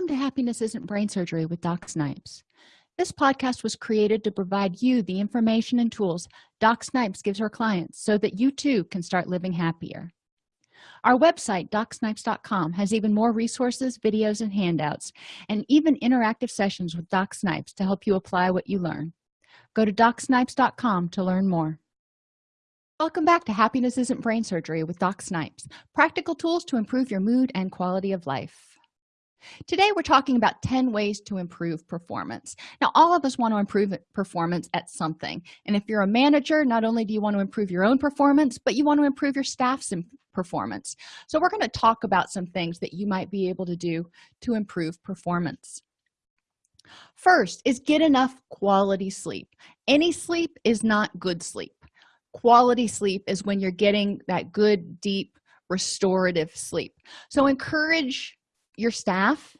welcome to happiness isn't brain surgery with doc snipes. This podcast was created to provide you the information and tools doc snipes gives her clients so that you too can start living happier. Our website docsnipes.com has even more resources videos and handouts and even interactive sessions with doc snipes to help you apply what you learn. Go to docsnipes.com to learn more. Welcome back to happiness isn't brain surgery with doc snipes practical tools to improve your mood and quality of life today we're talking about 10 ways to improve performance. Now all of us want to improve performance at something. And if you're a manager not only do you want to improve your own performance but you want to improve your staff's performance. So we're going to talk about some things that you might be able to do to improve performance. First is get enough quality sleep. Any sleep is not good sleep. Quality sleep is when you're getting that good deep restorative sleep. So encourage your staff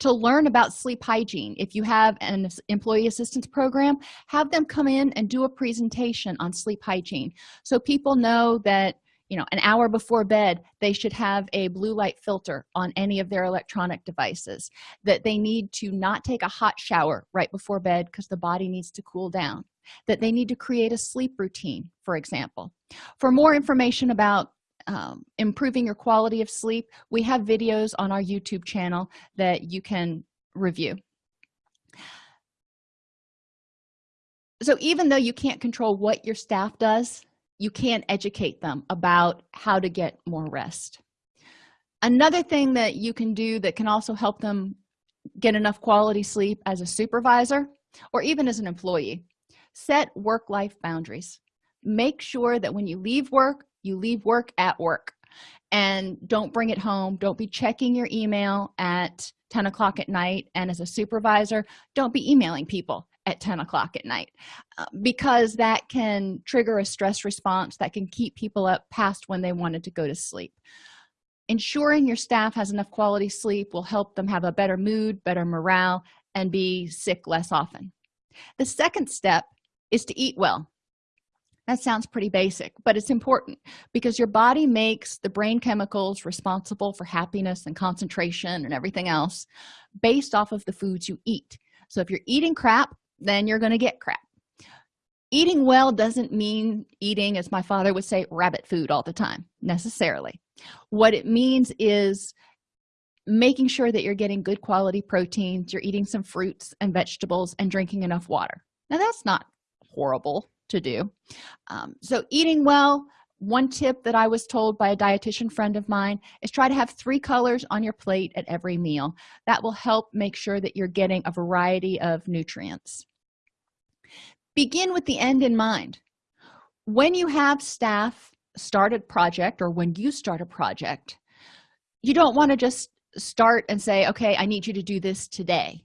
to learn about sleep hygiene. If you have an employee assistance program have them come in and do a presentation on sleep hygiene. So people know that you know an hour before bed they should have a blue light filter on any of their electronic devices that they need to not take a hot shower right before bed because the body needs to cool down that they need to create a sleep routine for example. For more information about um, improving your quality of sleep we have videos on our youtube channel that you can review. So even though you can't control what your staff does you can educate them about how to get more rest. Another thing that you can do that can also help them get enough quality sleep as a supervisor or even as an employee set work-life boundaries. Make sure that when you leave work you leave work at work. And don't bring it home. Don't be checking your email at 10 o'clock at night. And as a supervisor don't be emailing people at 10 o'clock at night uh, because that can trigger a stress response that can keep people up past when they wanted to go to sleep. Ensuring your staff has enough quality sleep will help them have a better mood better morale and be sick less often. The second step is to eat well that sounds pretty basic but it's important because your body makes the brain chemicals responsible for happiness and concentration and everything else based off of the foods you eat. So if you're eating crap then you're going to get crap. Eating well doesn't mean eating as my father would say rabbit food all the time necessarily. What it means is making sure that you're getting good quality proteins you're eating some fruits and vegetables and drinking enough water. Now that's not horrible to do. Um, so eating well one tip that i was told by a dietitian friend of mine is try to have three colors on your plate at every meal. That will help make sure that you're getting a variety of nutrients. Begin with the end in mind. When you have staff start a project or when you start a project you don't want to just start and say okay i need you to do this today.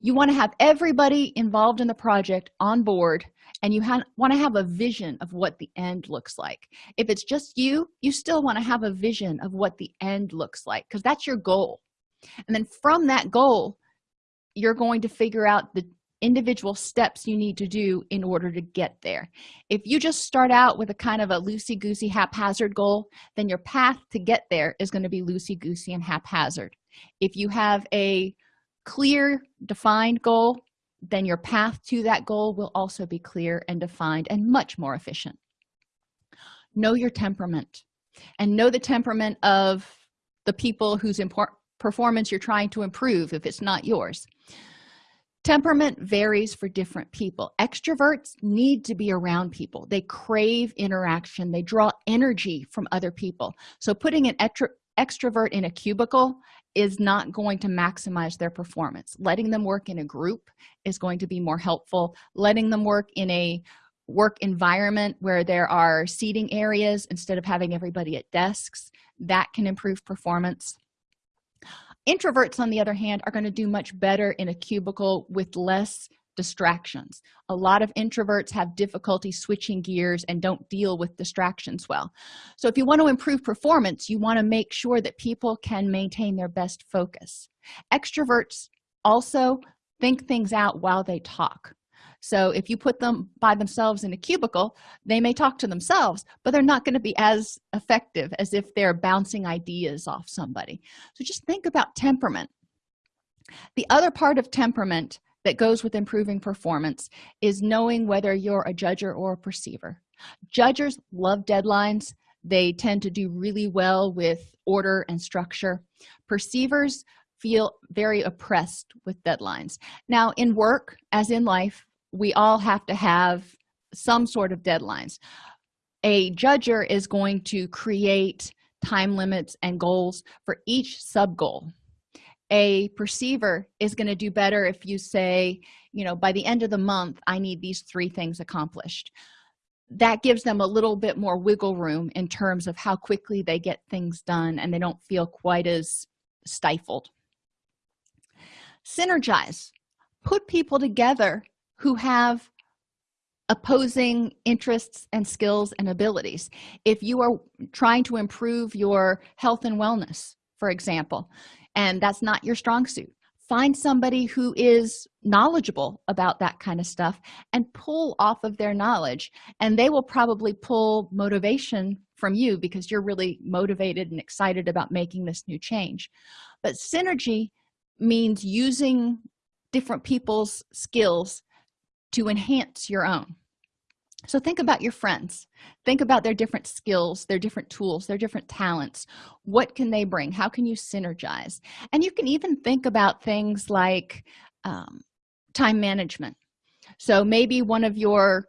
You want to have everybody involved in the project on board and you want to have a vision of what the end looks like. If it's just you you still want to have a vision of what the end looks like because that's your goal. And then from that goal you're going to figure out the individual steps you need to do in order to get there. If you just start out with a kind of a loosey-goosey haphazard goal then your path to get there is going to be loosey-goosey and haphazard. If you have a clear defined goal then your path to that goal will also be clear and defined and much more efficient. Know your temperament and know the temperament of the people whose performance you're trying to improve if it's not yours. Temperament varies for different people. Extroverts need to be around people. They crave interaction. They draw energy from other people. So putting an extrovert in a cubicle is not going to maximize their performance. Letting them work in a group is going to be more helpful. Letting them work in a work environment where there are seating areas instead of having everybody at desks that can improve performance. Introverts on the other hand are going to do much better in a cubicle with less distractions. A lot of introverts have difficulty switching gears and don't deal with distractions well. So if you want to improve performance you want to make sure that people can maintain their best focus. Extroverts also think things out while they talk. So if you put them by themselves in a cubicle they may talk to themselves but they're not going to be as effective as if they're bouncing ideas off somebody. So just think about temperament. The other part of temperament that goes with improving performance is knowing whether you're a judger or a perceiver. Judgers love deadlines. They tend to do really well with order and structure. Perceivers feel very oppressed with deadlines. Now in work as in life we all have to have some sort of deadlines. A judger is going to create time limits and goals for each sub goal a perceiver is going to do better if you say you know by the end of the month i need these three things accomplished. That gives them a little bit more wiggle room in terms of how quickly they get things done and they don't feel quite as stifled. Synergize. Put people together who have opposing interests and skills and abilities. If you are trying to improve your health and wellness for example and that's not your strong suit. Find somebody who is knowledgeable about that kind of stuff and pull off of their knowledge and they will probably pull motivation from you because you're really motivated and excited about making this new change. But synergy means using different people's skills to enhance your own so think about your friends. Think about their different skills their different tools their different talents. What can they bring? How can you synergize? And you can even think about things like um, time management. So maybe one of your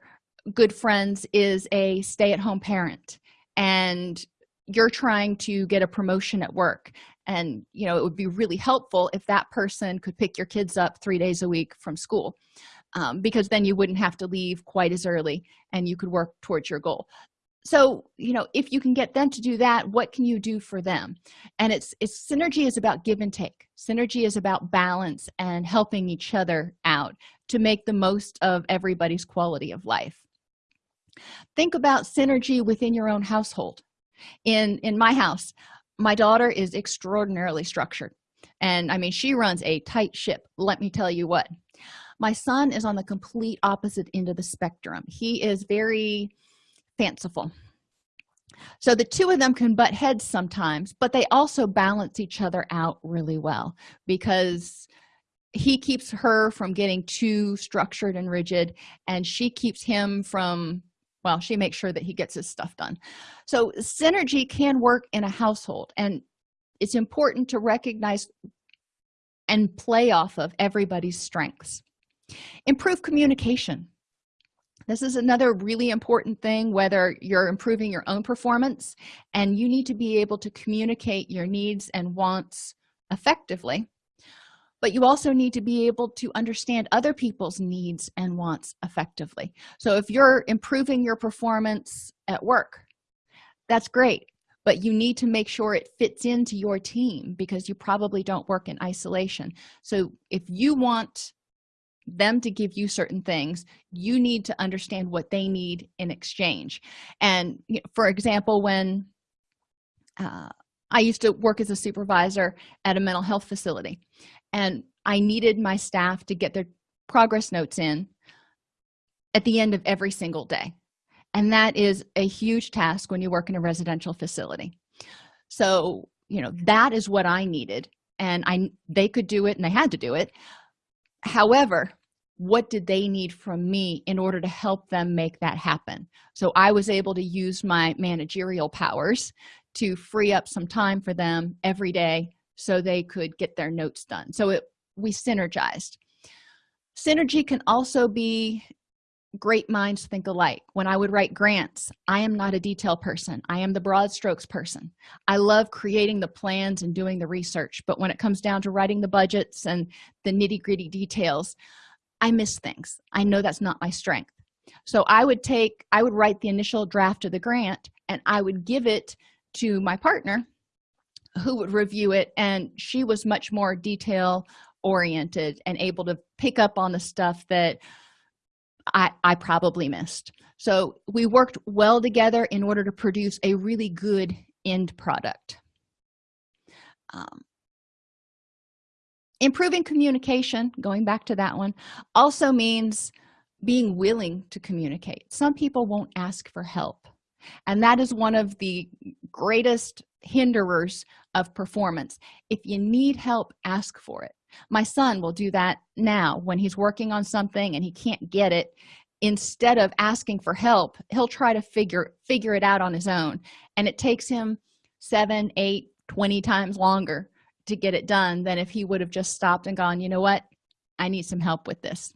good friends is a stay-at-home parent and you're trying to get a promotion at work. And you know it would be really helpful if that person could pick your kids up three days a week from school um, because then you wouldn't have to leave quite as early and you could work towards your goal. So you know if you can get them to do that what can you do for them? And it's it's synergy is about give and take. Synergy is about balance and helping each other out to make the most of everybody's quality of life. Think about synergy within your own household. In in my house my daughter is extraordinarily structured. And i mean she runs a tight ship let me tell you what my son is on the complete opposite end of the spectrum. He is very fanciful. So the two of them can butt heads sometimes but they also balance each other out really well because he keeps her from getting too structured and rigid and she keeps him from well she makes sure that he gets his stuff done. So synergy can work in a household and it's important to recognize and play off of everybody's strengths improve communication. This is another really important thing whether you're improving your own performance and you need to be able to communicate your needs and wants effectively. But you also need to be able to understand other people's needs and wants effectively. So if you're improving your performance at work that's great but you need to make sure it fits into your team because you probably don't work in isolation. So if you want them to give you certain things you need to understand what they need in exchange. And you know, for example when uh, i used to work as a supervisor at a mental health facility and i needed my staff to get their progress notes in at the end of every single day. And that is a huge task when you work in a residential facility. So you know that is what i needed and i they could do it and they had to do it however what did they need from me in order to help them make that happen? So i was able to use my managerial powers to free up some time for them every day so they could get their notes done. So it we synergized. Synergy can also be great minds think alike. When i would write grants i am not a detail person. I am the broad strokes person. I love creating the plans and doing the research but when it comes down to writing the budgets and the nitty-gritty details i miss things. I know that's not my strength. So i would take i would write the initial draft of the grant and i would give it to my partner who would review it and she was much more detail oriented and able to pick up on the stuff that i i probably missed. So we worked well together in order to produce a really good end product. Um, improving communication going back to that one also means being willing to communicate. Some people won't ask for help and that is one of the greatest hinderers of performance. If you need help ask for it my son will do that now when he's working on something and he can't get it. Instead of asking for help he'll try to figure figure it out on his own. And it takes him seven eight 20 times longer to get it done than if he would have just stopped and gone you know what? I need some help with this.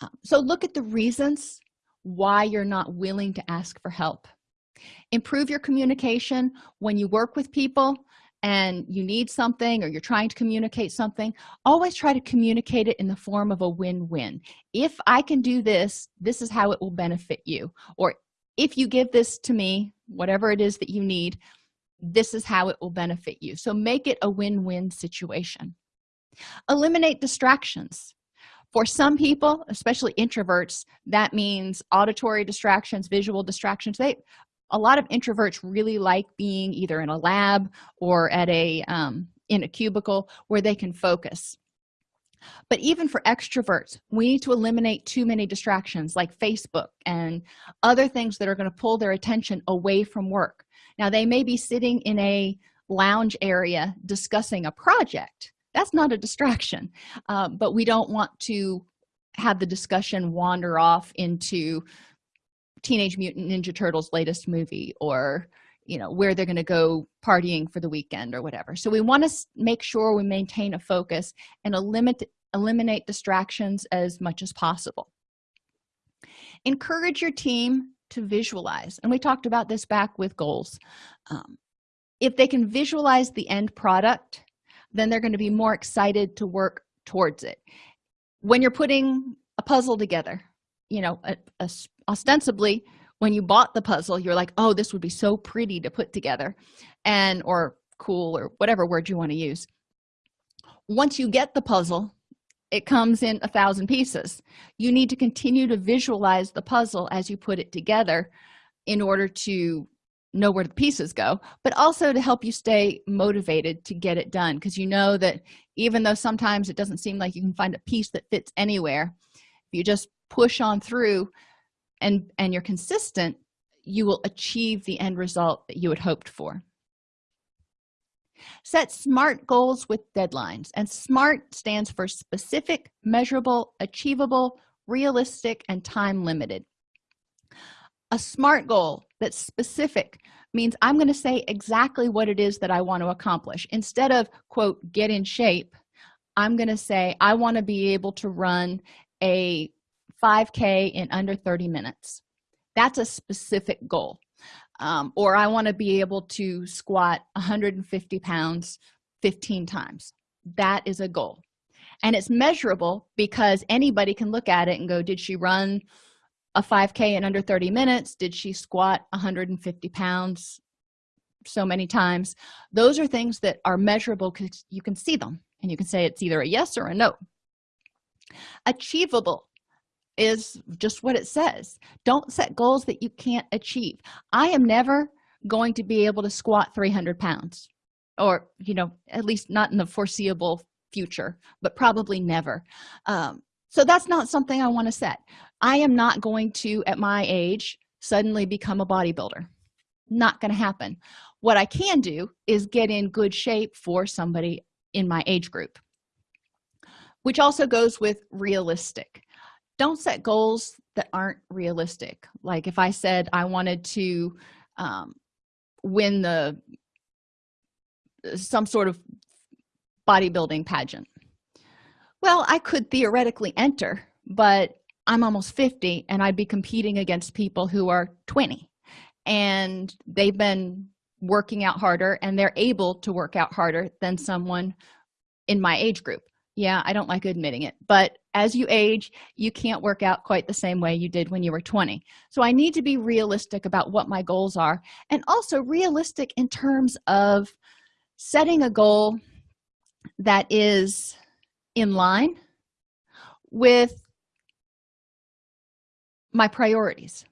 Um, so look at the reasons why you're not willing to ask for help. Improve your communication. When you work with people and you need something or you're trying to communicate something always try to communicate it in the form of a win-win. If i can do this this is how it will benefit you. Or if you give this to me whatever it is that you need this is how it will benefit you. So make it a win-win situation. Eliminate distractions. For some people especially introverts that means auditory distractions visual distractions they a lot of introverts really like being either in a lab or at a um, in a cubicle where they can focus. But even for extroverts we need to eliminate too many distractions like facebook and other things that are going to pull their attention away from work. Now they may be sitting in a lounge area discussing a project. That's not a distraction uh, but we don't want to have the discussion wander off into teenage mutant ninja turtles latest movie or you know where they're going to go partying for the weekend or whatever. So we want to make sure we maintain a focus and eliminate eliminate distractions as much as possible. Encourage your team to visualize and we talked about this back with goals. Um, if they can visualize the end product then they're going to be more excited to work towards it. When you're putting a puzzle together you know a, a, ostensibly when you bought the puzzle you're like oh this would be so pretty to put together and or cool or whatever word you want to use. Once you get the puzzle it comes in a thousand pieces. You need to continue to visualize the puzzle as you put it together in order to know where the pieces go but also to help you stay motivated to get it done because you know that even though sometimes it doesn't seem like you can find a piece that fits anywhere you just push on through and and you're consistent you will achieve the end result that you had hoped for. Set smart goals with deadlines and smart stands for specific measurable achievable realistic and time limited. A smart goal that's specific means i'm going to say exactly what it is that i want to accomplish. Instead of quote get in shape i'm going to say i want to be able to run a 5k in under 30 minutes. That's a specific goal. Um, or i want to be able to squat 150 pounds 15 times. That is a goal. And it's measurable because anybody can look at it and go did she run a 5k in under 30 minutes? Did she squat 150 pounds so many times? Those are things that are measurable because you can see them and you can say it's either a yes or a no achievable is just what it says. Don't set goals that you can't achieve. I am never going to be able to squat 300 pounds or you know at least not in the foreseeable future but probably never. Um, so that's not something i want to set. I am not going to at my age suddenly become a bodybuilder. Not going to happen. What i can do is get in good shape for somebody in my age group which also goes with realistic. Don't set goals that aren't realistic. Like if i said i wanted to um, win the some sort of bodybuilding pageant. Well i could theoretically enter but i'm almost 50 and i'd be competing against people who are 20 and they've been working out harder and they're able to work out harder than someone in my age group yeah i don't like admitting it but as you age you can't work out quite the same way you did when you were 20 so i need to be realistic about what my goals are and also realistic in terms of setting a goal that is in line with my priorities.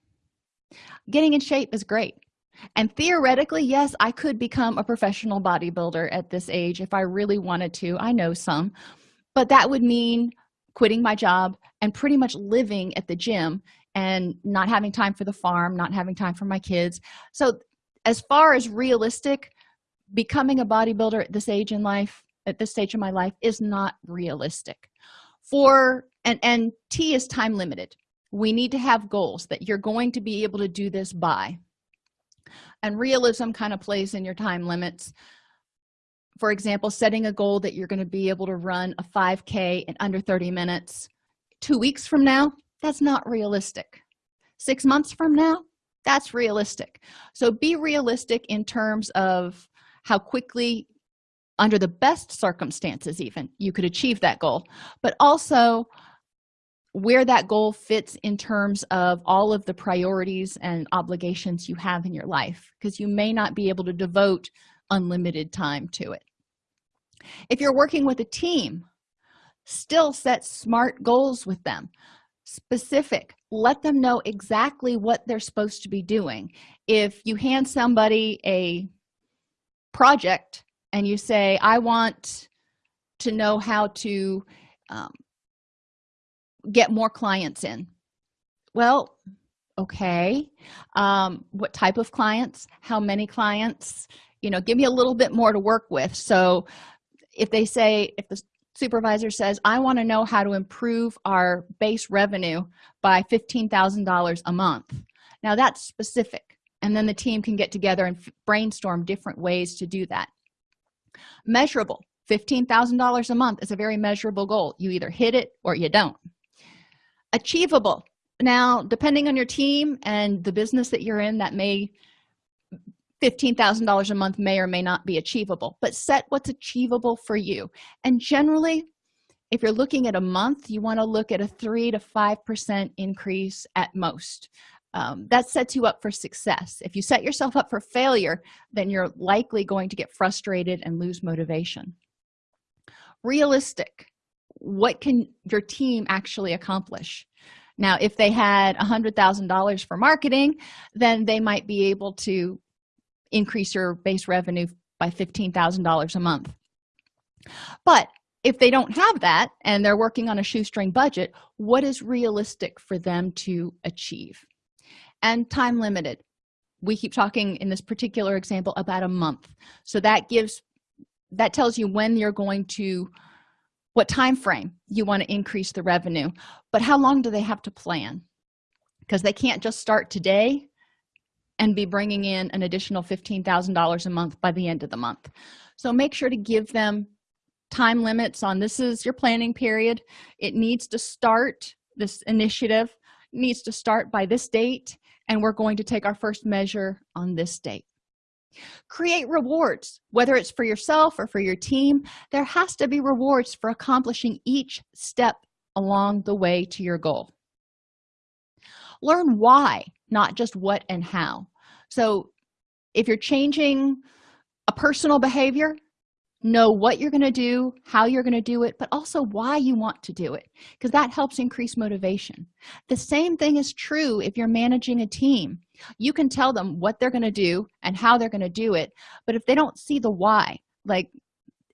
Getting in shape is great. And theoretically yes i could become a professional bodybuilder at this age if i really wanted to. I know some but that would mean quitting my job and pretty much living at the gym and not having time for the farm not having time for my kids. So as far as realistic becoming a bodybuilder at this age in life at this stage of my life is not realistic. For and and t is time limited. We need to have goals that you're going to be able to do this by. And realism kind of plays in your time limits for example setting a goal that you're going to be able to run a 5k in under 30 minutes two weeks from now that's not realistic. Six months from now that's realistic. So be realistic in terms of how quickly under the best circumstances even you could achieve that goal. But also where that goal fits in terms of all of the priorities and obligations you have in your life. Because you may not be able to devote unlimited time to it. If you're working with a team still set smart goals with them. Specific let them know exactly what they're supposed to be doing. If you hand somebody a project and you say i want to know how to um, get more clients in. Well okay. Um, what type of clients? How many clients you know give me a little bit more to work with. So if they say if the supervisor says i want to know how to improve our base revenue by $15,000 a month now that's specific and then the team can get together and brainstorm different ways to do that. Measurable $15,000 a month is a very measurable goal. You either hit it or you don't. Achievable now depending on your team and the business that you're in that may $15,000 a month may or may not be achievable but set what's achievable for you. And generally if you're looking at a month you want to look at a three to five percent increase at most. Um, that sets you up for success. If you set yourself up for failure then you're likely going to get frustrated and lose motivation. Realistic. What can your team actually accomplish? Now if they had a hundred thousand dollars for marketing then they might be able to increase your base revenue by $15,000 a month. But if they don't have that and they're working on a shoestring budget what is realistic for them to achieve? And time limited. We keep talking in this particular example about a month. So that gives that tells you when you're going to what time frame you want to increase the revenue. But how long do they have to plan? Because they can't just start today and be bringing in an additional $15,000 a month by the end of the month. So make sure to give them time limits on this is your planning period. It needs to start this initiative needs to start by this date and we're going to take our first measure on this date. Create rewards whether it's for yourself or for your team. There has to be rewards for accomplishing each step along the way to your goal. Learn why not just what and how so if you're changing a personal behavior know what you're going to do how you're going to do it but also why you want to do it because that helps increase motivation. The same thing is true if you're managing a team. You can tell them what they're going to do and how they're going to do it but if they don't see the why like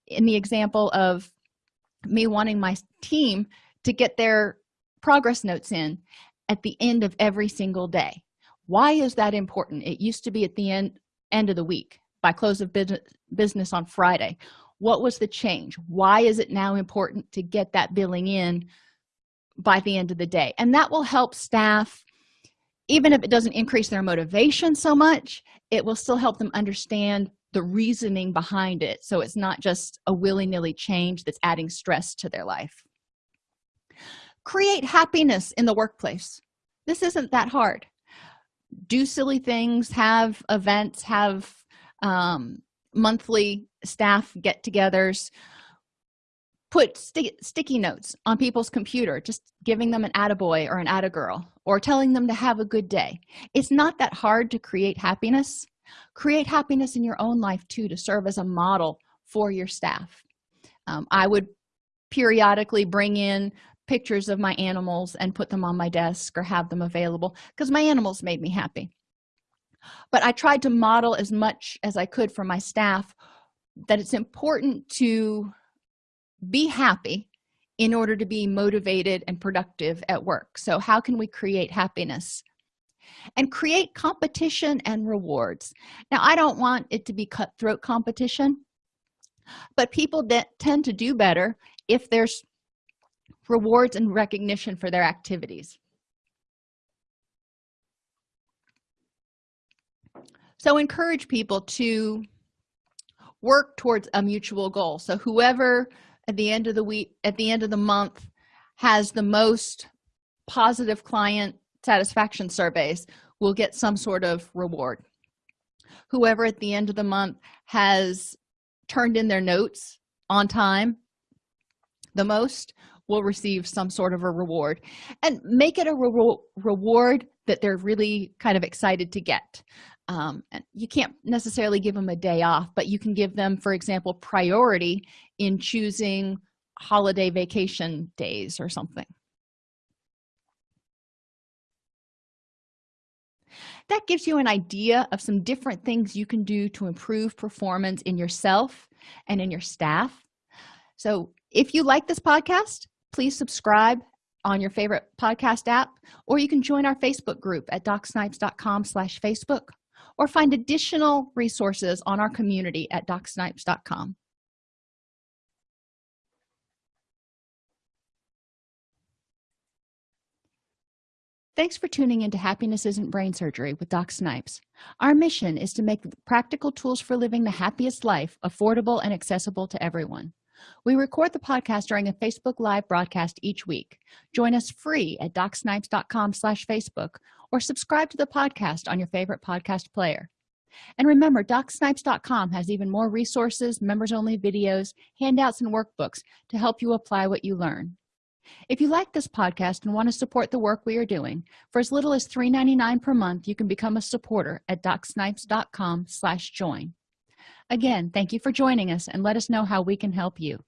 in the example of me wanting my team to get their progress notes in at the end of every single day why is that important? It used to be at the end end of the week by close of business business on friday. What was the change? Why is it now important to get that billing in by the end of the day? And that will help staff even if it doesn't increase their motivation so much it will still help them understand the reasoning behind it. So it's not just a willy-nilly change that's adding stress to their life. Create happiness in the workplace. This isn't that hard do silly things have events have um, monthly staff get-togethers. Put sticky notes on people's computer just giving them an attaboy or an attagirl or telling them to have a good day. It's not that hard to create happiness. Create happiness in your own life too to serve as a model for your staff. Um, i would periodically bring in pictures of my animals and put them on my desk or have them available because my animals made me happy. But i tried to model as much as i could for my staff that it's important to be happy in order to be motivated and productive at work. So how can we create happiness and create competition and rewards? Now i don't want it to be cutthroat competition but people that tend to do better if there's rewards and recognition for their activities. So encourage people to work towards a mutual goal. So whoever at the end of the week at the end of the month has the most positive client satisfaction surveys will get some sort of reward. Whoever at the end of the month has turned in their notes on time the most will receive some sort of a reward. And make it a re reward that they're really kind of excited to get. Um, and you can't necessarily give them a day off but you can give them for example priority in choosing holiday vacation days or something. That gives you an idea of some different things you can do to improve performance in yourself and in your staff. So if you like this podcast please subscribe on your favorite podcast app or you can join our facebook group at docsnipes.com slash facebook or find additional resources on our community at docsnipes.com Thanks for tuning into Happiness Isn't Brain Surgery with Doc Snipes. Our mission is to make practical tools for living the happiest life affordable and accessible to everyone. We record the podcast during a Facebook Live broadcast each week. Join us free at docsnipes.com slash Facebook or subscribe to the podcast on your favorite podcast player. And remember, docsnipes.com has even more resources, members-only videos, handouts, and workbooks to help you apply what you learn if you like this podcast and want to support the work we are doing for as little as $3.99 per month you can become a supporter at docsnipes.com slash join again thank you for joining us and let us know how we can help you